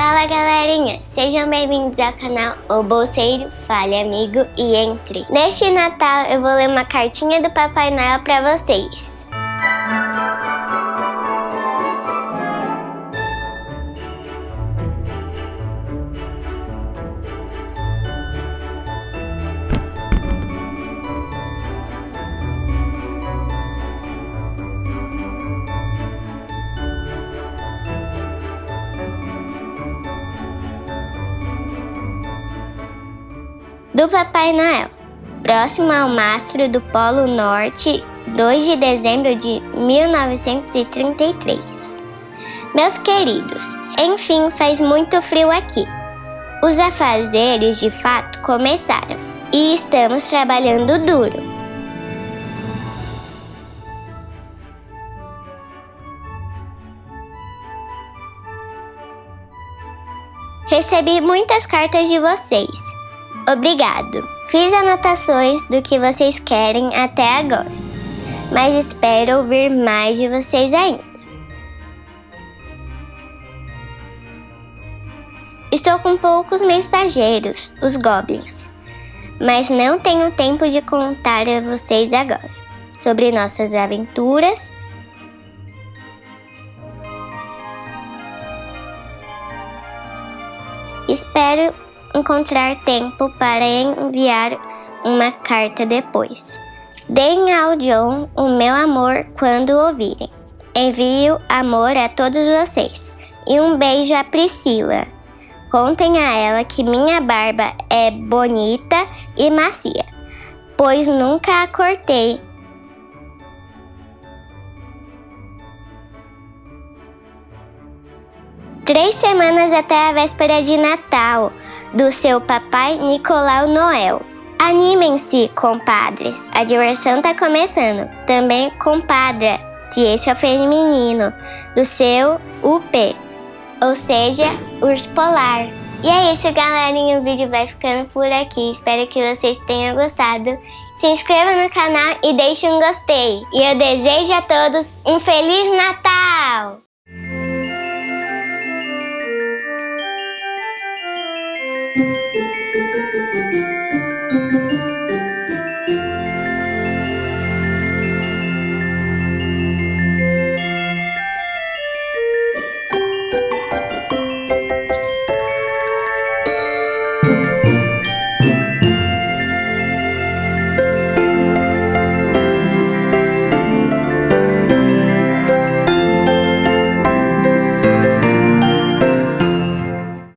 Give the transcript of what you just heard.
Fala galerinha, sejam bem-vindos ao canal O Bolseiro, Fale Amigo e Entre. Neste Natal eu vou ler uma cartinha do Papai Noel para vocês. Do Papai Noel, próximo ao mastro do Polo Norte, 2 de dezembro de 1933. Meus queridos, enfim faz muito frio aqui. Os afazeres de fato começaram e estamos trabalhando duro. Recebi muitas cartas de vocês Obrigado. Fiz anotações do que vocês querem até agora, mas espero ouvir mais de vocês ainda. Estou com poucos mensageiros, os goblins, mas não tenho tempo de contar a vocês agora sobre nossas aventuras. Espero encontrar tempo para enviar uma carta depois. Deem ao John o meu amor quando ouvirem. Envio amor a todos vocês. E um beijo a Priscila. Contem a ela que minha barba é bonita e macia, pois nunca a cortei. Três semanas até a véspera de Natal do seu papai Nicolau Noel. Animem-se, compadres, a diversão tá começando. Também compadra, se esse é o feminino, do seu UP, ou seja, urso polar. E é isso, galerinha, o vídeo vai ficando por aqui. Espero que vocês tenham gostado. Se inscreva no canal e deixe um gostei. E eu desejo a todos um Feliz Natal! Música